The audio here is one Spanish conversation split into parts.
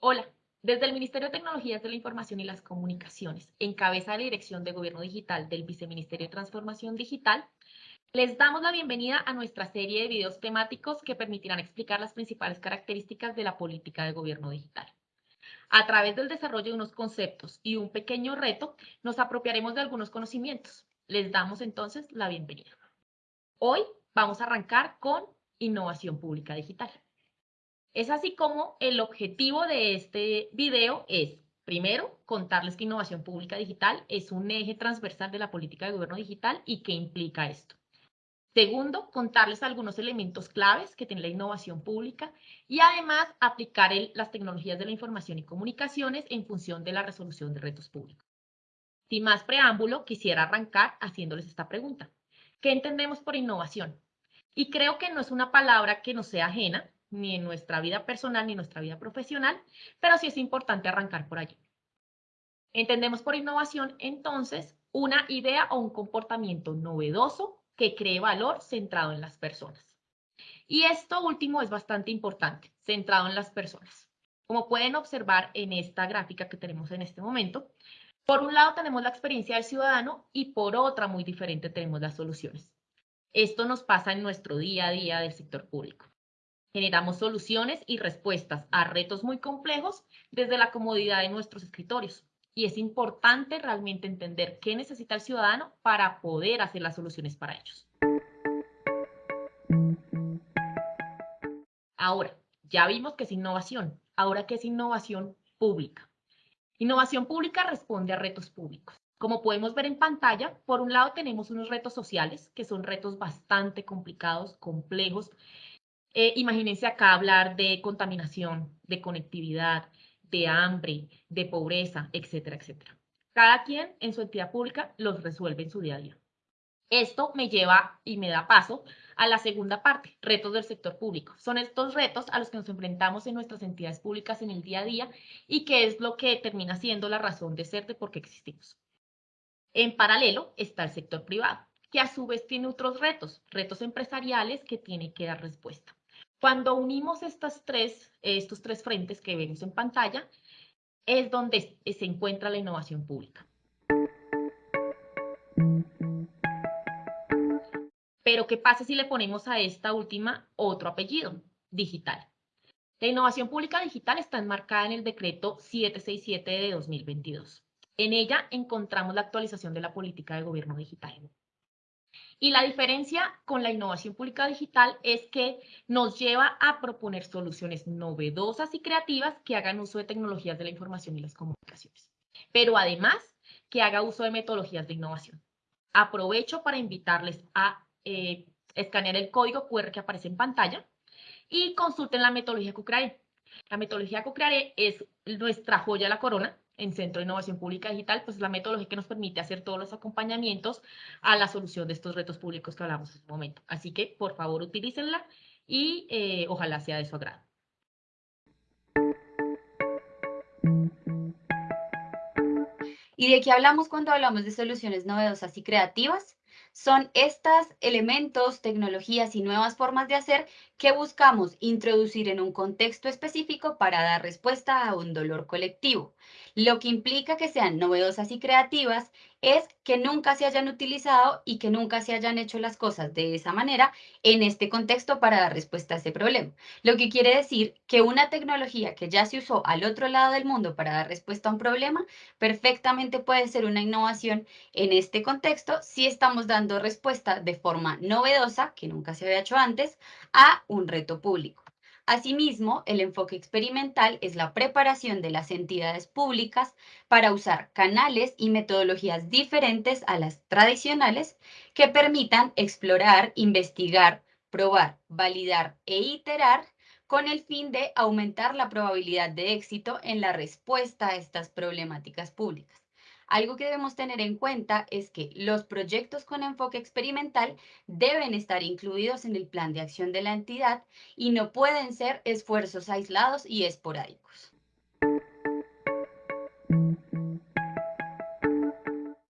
Hola, desde el Ministerio de Tecnologías de la Información y las Comunicaciones, en cabeza de la Dirección de Gobierno Digital del Viceministerio de Transformación Digital, les damos la bienvenida a nuestra serie de videos temáticos que permitirán explicar las principales características de la política de gobierno digital. A través del desarrollo de unos conceptos y un pequeño reto, nos apropiaremos de algunos conocimientos. Les damos entonces la bienvenida. Hoy vamos a arrancar con innovación pública digital. Es así como el objetivo de este video es, primero, contarles que innovación pública digital es un eje transversal de la política de gobierno digital y qué implica esto. Segundo, contarles algunos elementos claves que tiene la innovación pública y además aplicar las tecnologías de la información y comunicaciones en función de la resolución de retos públicos. Sin más preámbulo, quisiera arrancar haciéndoles esta pregunta. ¿Qué entendemos por innovación? Y creo que no es una palabra que nos sea ajena, ni en nuestra vida personal ni en nuestra vida profesional, pero sí es importante arrancar por allí. Entendemos por innovación, entonces, una idea o un comportamiento novedoso que cree valor centrado en las personas. Y esto último es bastante importante, centrado en las personas. Como pueden observar en esta gráfica que tenemos en este momento, por un lado tenemos la experiencia del ciudadano y por otra muy diferente tenemos las soluciones. Esto nos pasa en nuestro día a día del sector público. Generamos soluciones y respuestas a retos muy complejos desde la comodidad de nuestros escritorios. Y es importante realmente entender qué necesita el ciudadano para poder hacer las soluciones para ellos. Ahora, ya vimos que es innovación. Ahora, ¿qué es innovación pública? Innovación pública responde a retos públicos. Como podemos ver en pantalla, por un lado tenemos unos retos sociales, que son retos bastante complicados, complejos, eh, imagínense acá hablar de contaminación, de conectividad, de hambre, de pobreza, etcétera, etcétera. Cada quien en su entidad pública los resuelve en su día a día. Esto me lleva y me da paso a la segunda parte, retos del sector público. Son estos retos a los que nos enfrentamos en nuestras entidades públicas en el día a día y que es lo que termina siendo la razón de ser de por qué existimos. En paralelo está el sector privado, que a su vez tiene otros retos, retos empresariales que tiene que dar respuesta. Cuando unimos estas tres, estos tres frentes que vemos en pantalla, es donde se encuentra la innovación pública. Pero, ¿qué pasa si le ponemos a esta última otro apellido? Digital. La innovación pública digital está enmarcada en el decreto 767 de 2022. En ella encontramos la actualización de la política de gobierno digital. Y la diferencia con la innovación pública digital es que nos lleva a proponer soluciones novedosas y creativas que hagan uso de tecnologías de la información y las comunicaciones, pero además que haga uso de metodologías de innovación. Aprovecho para invitarles a eh, escanear el código QR que aparece en pantalla y consulten la metodología CUCRAE. La metodología CUCRAE es nuestra joya de la corona, en Centro de Innovación Pública Digital, pues es la metodología que nos permite hacer todos los acompañamientos a la solución de estos retos públicos que hablamos en este momento. Así que, por favor, utilícenla y eh, ojalá sea de su agrado. ¿Y de qué hablamos cuando hablamos de soluciones novedosas y creativas? Son estos elementos, tecnologías y nuevas formas de hacer que buscamos introducir en un contexto específico para dar respuesta a un dolor colectivo, lo que implica que sean novedosas y creativas es que nunca se hayan utilizado y que nunca se hayan hecho las cosas de esa manera en este contexto para dar respuesta a ese problema. Lo que quiere decir que una tecnología que ya se usó al otro lado del mundo para dar respuesta a un problema, perfectamente puede ser una innovación en este contexto si estamos dando respuesta de forma novedosa, que nunca se había hecho antes, a un reto público. Asimismo, el enfoque experimental es la preparación de las entidades públicas para usar canales y metodologías diferentes a las tradicionales que permitan explorar, investigar, probar, validar e iterar con el fin de aumentar la probabilidad de éxito en la respuesta a estas problemáticas públicas. Algo que debemos tener en cuenta es que los proyectos con enfoque experimental deben estar incluidos en el plan de acción de la entidad y no pueden ser esfuerzos aislados y esporádicos.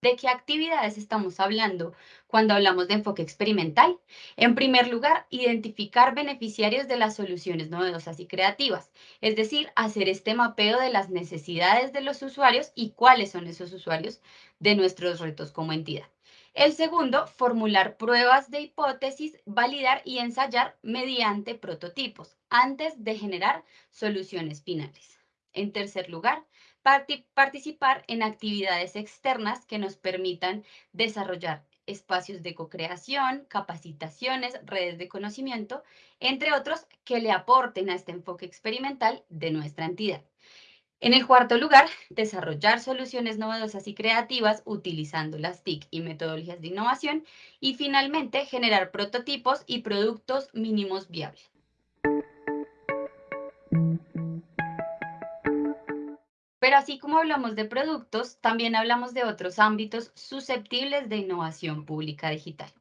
¿De qué actividades estamos hablando cuando hablamos de enfoque experimental? En primer lugar, identificar beneficiarios de las soluciones novedosas y creativas, es decir, hacer este mapeo de las necesidades de los usuarios y cuáles son esos usuarios de nuestros retos como entidad. El segundo, formular pruebas de hipótesis, validar y ensayar mediante prototipos antes de generar soluciones finales. En tercer lugar, participar en actividades externas que nos permitan desarrollar espacios de co-creación, capacitaciones, redes de conocimiento, entre otros que le aporten a este enfoque experimental de nuestra entidad. En el cuarto lugar, desarrollar soluciones novedosas y creativas utilizando las TIC y metodologías de innovación. Y finalmente, generar prototipos y productos mínimos viables. Pero así como hablamos de productos, también hablamos de otros ámbitos susceptibles de innovación pública digital.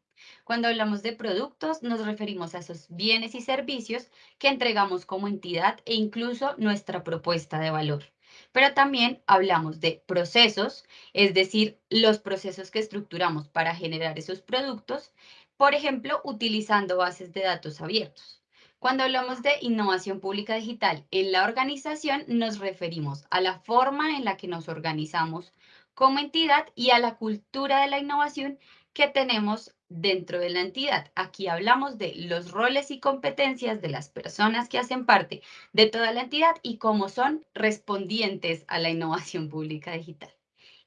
Cuando hablamos de productos, nos referimos a esos bienes y servicios que entregamos como entidad e incluso nuestra propuesta de valor. Pero también hablamos de procesos, es decir, los procesos que estructuramos para generar esos productos, por ejemplo, utilizando bases de datos abiertos. Cuando hablamos de innovación pública digital en la organización, nos referimos a la forma en la que nos organizamos como entidad y a la cultura de la innovación que tenemos dentro de la entidad. Aquí hablamos de los roles y competencias de las personas que hacen parte de toda la entidad y cómo son respondientes a la innovación pública digital.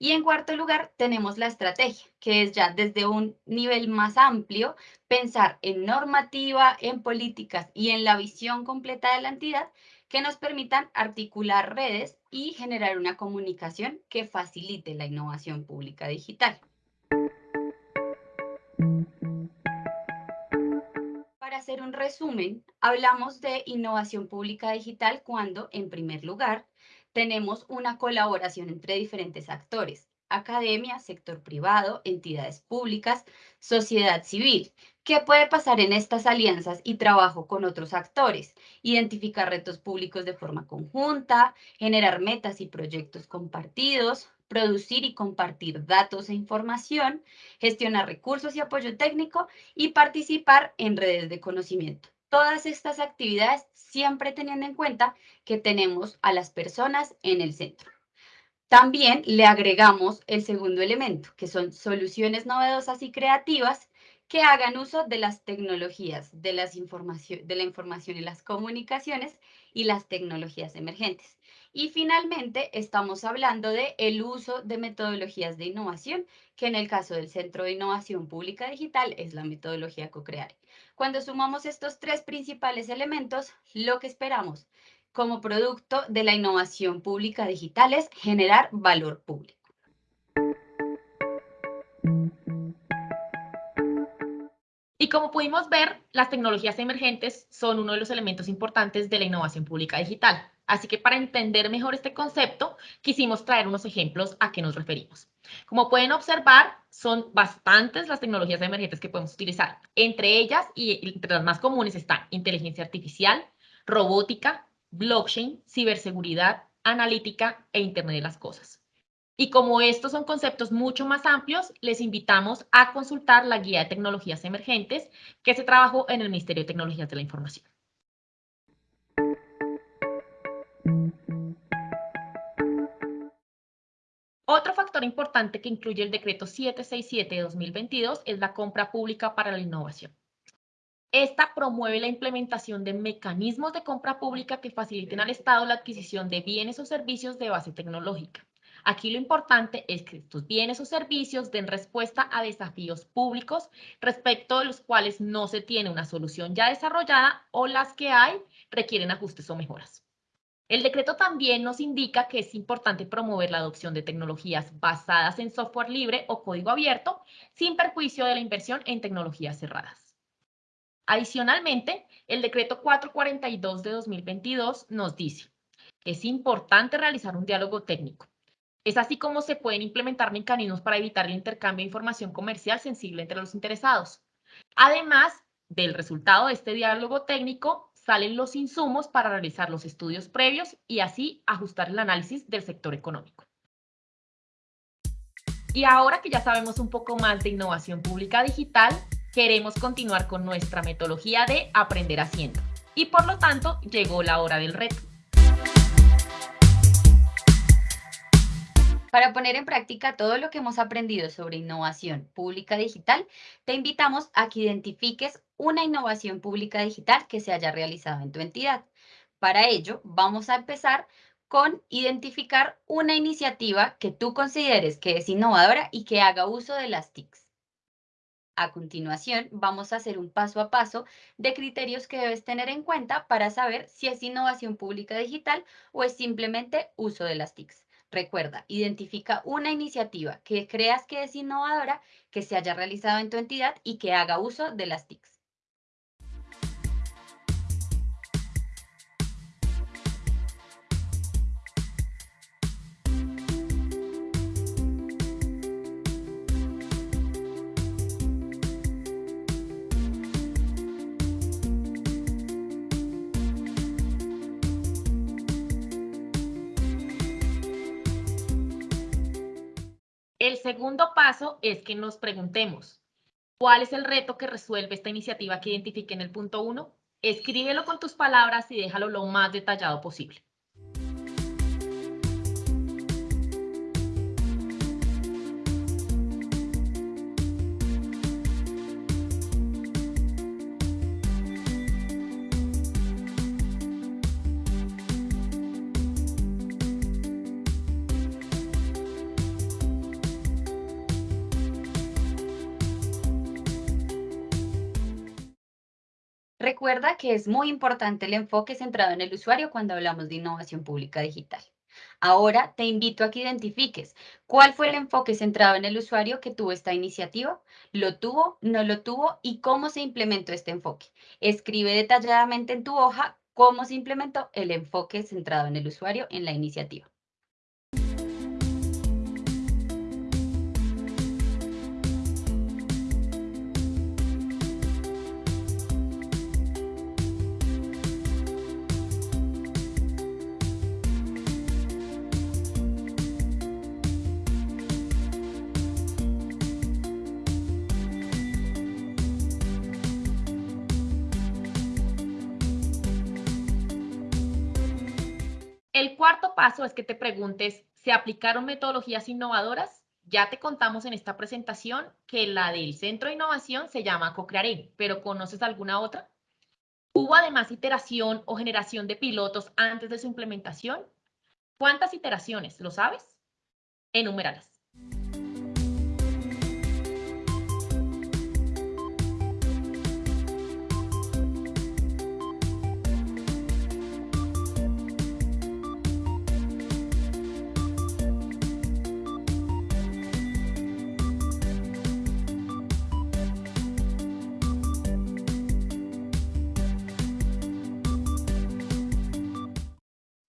Y en cuarto lugar, tenemos la estrategia, que es ya desde un nivel más amplio, pensar en normativa, en políticas y en la visión completa de la entidad que nos permitan articular redes y generar una comunicación que facilite la innovación pública digital. Para hacer un resumen, hablamos de innovación pública digital cuando, en primer lugar, tenemos una colaboración entre diferentes actores, academia, sector privado, entidades públicas, sociedad civil. ¿Qué puede pasar en estas alianzas y trabajo con otros actores? Identificar retos públicos de forma conjunta, generar metas y proyectos compartidos, producir y compartir datos e información, gestionar recursos y apoyo técnico y participar en redes de conocimiento todas estas actividades siempre teniendo en cuenta que tenemos a las personas en el centro. También le agregamos el segundo elemento, que son soluciones novedosas y creativas que hagan uso de las tecnologías, de, las de la información y las comunicaciones y las tecnologías emergentes. Y finalmente, estamos hablando de el uso de metodologías de innovación, que en el caso del Centro de Innovación Pública Digital es la metodología CoCreare. Cuando sumamos estos tres principales elementos, lo que esperamos como producto de la innovación pública digital es generar valor público. Y como pudimos ver, las tecnologías emergentes son uno de los elementos importantes de la innovación pública digital. Así que para entender mejor este concepto, quisimos traer unos ejemplos a qué nos referimos. Como pueden observar, son bastantes las tecnologías emergentes que podemos utilizar. Entre ellas y entre las más comunes están inteligencia artificial, robótica, blockchain, ciberseguridad, analítica e Internet de las Cosas. Y como estos son conceptos mucho más amplios, les invitamos a consultar la guía de tecnologías emergentes que se trabajó en el Ministerio de Tecnologías de la Información. Otro factor importante que incluye el decreto 767 de 2022 es la compra pública para la innovación. Esta promueve la implementación de mecanismos de compra pública que faciliten al Estado la adquisición de bienes o servicios de base tecnológica. Aquí lo importante es que estos bienes o servicios den respuesta a desafíos públicos respecto de los cuales no se tiene una solución ya desarrollada o las que hay requieren ajustes o mejoras. El decreto también nos indica que es importante promover la adopción de tecnologías basadas en software libre o código abierto, sin perjuicio de la inversión en tecnologías cerradas. Adicionalmente, el decreto 442 de 2022 nos dice, es importante realizar un diálogo técnico. Es así como se pueden implementar mecanismos para evitar el intercambio de información comercial sensible entre los interesados. Además del resultado de este diálogo técnico, salen los insumos para realizar los estudios previos y así ajustar el análisis del sector económico. Y ahora que ya sabemos un poco más de innovación pública digital, queremos continuar con nuestra metodología de aprender haciendo. Y por lo tanto, llegó la hora del reto. Para poner en práctica todo lo que hemos aprendido sobre innovación pública digital, te invitamos a que identifiques una innovación pública digital que se haya realizado en tu entidad. Para ello, vamos a empezar con identificar una iniciativa que tú consideres que es innovadora y que haga uso de las TICs. A continuación, vamos a hacer un paso a paso de criterios que debes tener en cuenta para saber si es innovación pública digital o es simplemente uso de las TICs. Recuerda, identifica una iniciativa que creas que es innovadora, que se haya realizado en tu entidad y que haga uso de las TICs. El segundo paso es que nos preguntemos, ¿cuál es el reto que resuelve esta iniciativa que identifique en el punto 1? Escríbelo con tus palabras y déjalo lo más detallado posible. Recuerda que es muy importante el enfoque centrado en el usuario cuando hablamos de innovación pública digital. Ahora te invito a que identifiques cuál fue el enfoque centrado en el usuario que tuvo esta iniciativa, lo tuvo, no lo tuvo y cómo se implementó este enfoque. Escribe detalladamente en tu hoja cómo se implementó el enfoque centrado en el usuario en la iniciativa. Cuarto paso es que te preguntes, ¿se aplicaron metodologías innovadoras? Ya te contamos en esta presentación que la del Centro de Innovación se llama Cocrearé, pero ¿conoces alguna otra? ¿Hubo además iteración o generación de pilotos antes de su implementación? ¿Cuántas iteraciones? ¿Lo sabes? Enuméralas.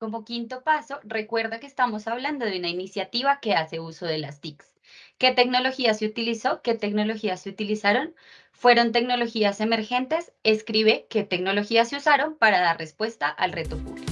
Como quinto paso, recuerda que estamos hablando de una iniciativa que hace uso de las TICs. ¿Qué tecnología se utilizó? ¿Qué tecnologías se utilizaron? ¿Fueron tecnologías emergentes? Escribe qué tecnologías se usaron para dar respuesta al reto público.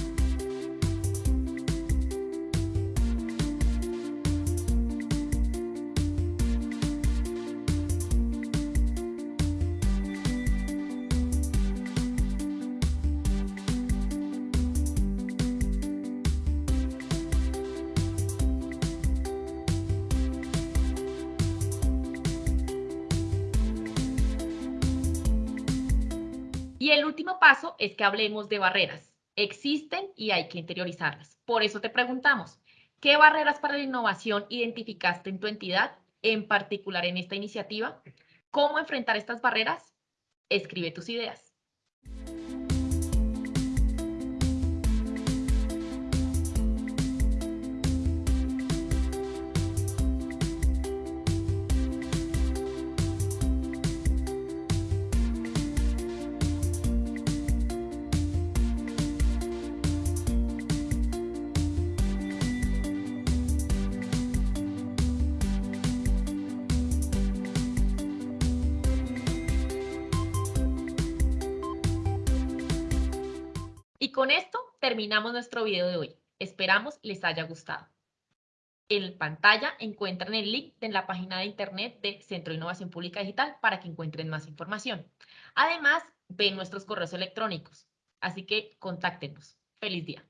Y el último paso es que hablemos de barreras. Existen y hay que interiorizarlas. Por eso te preguntamos, ¿qué barreras para la innovación identificaste en tu entidad, en particular en esta iniciativa? ¿Cómo enfrentar estas barreras? Escribe tus ideas. con esto terminamos nuestro video de hoy. Esperamos les haya gustado. En pantalla encuentran el link de la página de internet de Centro de Innovación Pública Digital para que encuentren más información. Además, ven nuestros correos electrónicos. Así que contáctenos. Feliz día.